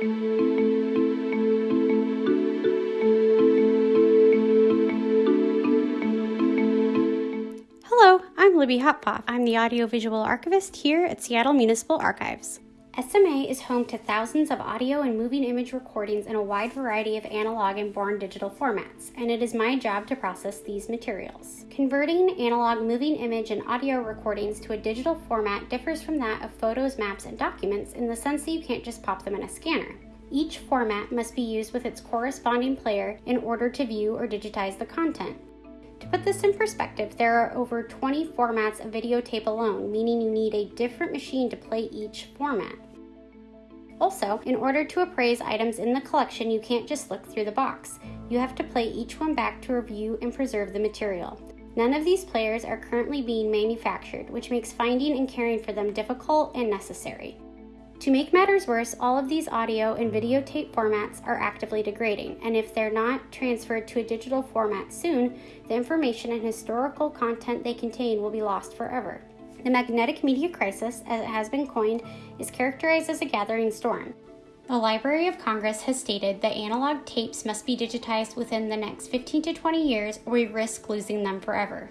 Hello, I'm Libby Hoppoff. I'm the audiovisual archivist here at Seattle Municipal Archives. SMA is home to thousands of audio and moving image recordings in a wide variety of analog and born digital formats, and it is my job to process these materials. Converting analog moving image and audio recordings to a digital format differs from that of photos, maps, and documents in the sense that you can't just pop them in a scanner. Each format must be used with its corresponding player in order to view or digitize the content. To put this in perspective, there are over 20 formats of videotape alone, meaning you need a different machine to play each format. Also, in order to appraise items in the collection, you can't just look through the box. You have to play each one back to review and preserve the material. None of these players are currently being manufactured, which makes finding and caring for them difficult and necessary. To make matters worse, all of these audio and videotape formats are actively degrading, and if they're not transferred to a digital format soon, the information and historical content they contain will be lost forever. The magnetic media crisis, as it has been coined, is characterized as a gathering storm. The Library of Congress has stated that analog tapes must be digitized within the next 15 to 20 years or we risk losing them forever.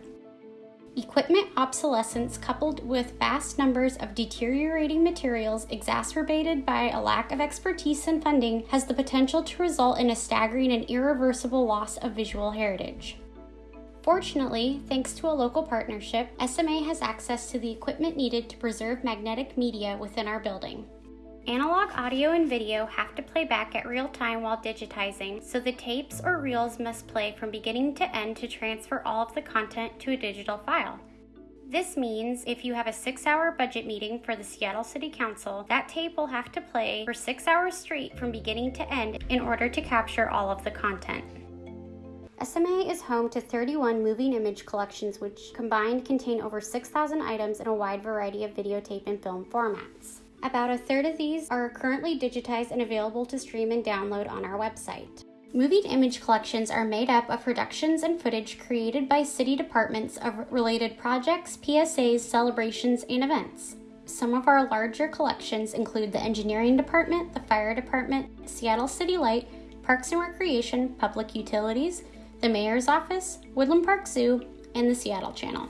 Equipment obsolescence, coupled with vast numbers of deteriorating materials exacerbated by a lack of expertise and funding, has the potential to result in a staggering and irreversible loss of visual heritage. Fortunately, thanks to a local partnership, SMA has access to the equipment needed to preserve magnetic media within our building. Analog audio and video have to play back at real time while digitizing, so the tapes or reels must play from beginning to end to transfer all of the content to a digital file. This means if you have a six hour budget meeting for the Seattle City Council, that tape will have to play for six hours straight from beginning to end in order to capture all of the content. SMA is home to 31 moving image collections, which combined contain over 6,000 items in a wide variety of videotape and film formats. About a third of these are currently digitized and available to stream and download on our website. Moving image collections are made up of productions and footage created by city departments of related projects, PSAs, celebrations, and events. Some of our larger collections include the Engineering Department, the Fire Department, Seattle City Light, Parks and Recreation, Public Utilities, the Mayor's Office, Woodland Park Zoo, and the Seattle Channel.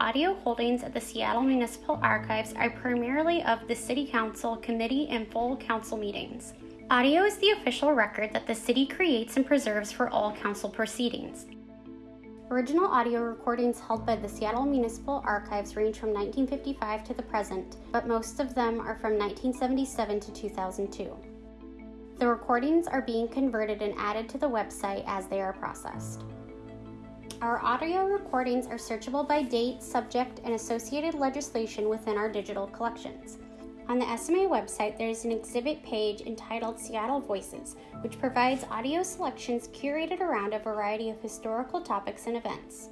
Audio holdings at the Seattle Municipal Archives are primarily of the City Council committee and full council meetings. Audio is the official record that the city creates and preserves for all council proceedings. Original audio recordings held by the Seattle Municipal Archives range from 1955 to the present, but most of them are from 1977 to 2002. The recordings are being converted and added to the website as they are processed. Our audio recordings are searchable by date, subject, and associated legislation within our digital collections. On the SMA website, there is an exhibit page entitled Seattle Voices, which provides audio selections curated around a variety of historical topics and events.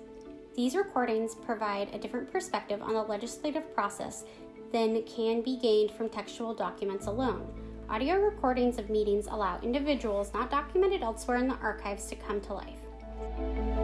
These recordings provide a different perspective on the legislative process than can be gained from textual documents alone. Audio recordings of meetings allow individuals not documented elsewhere in the archives to come to life.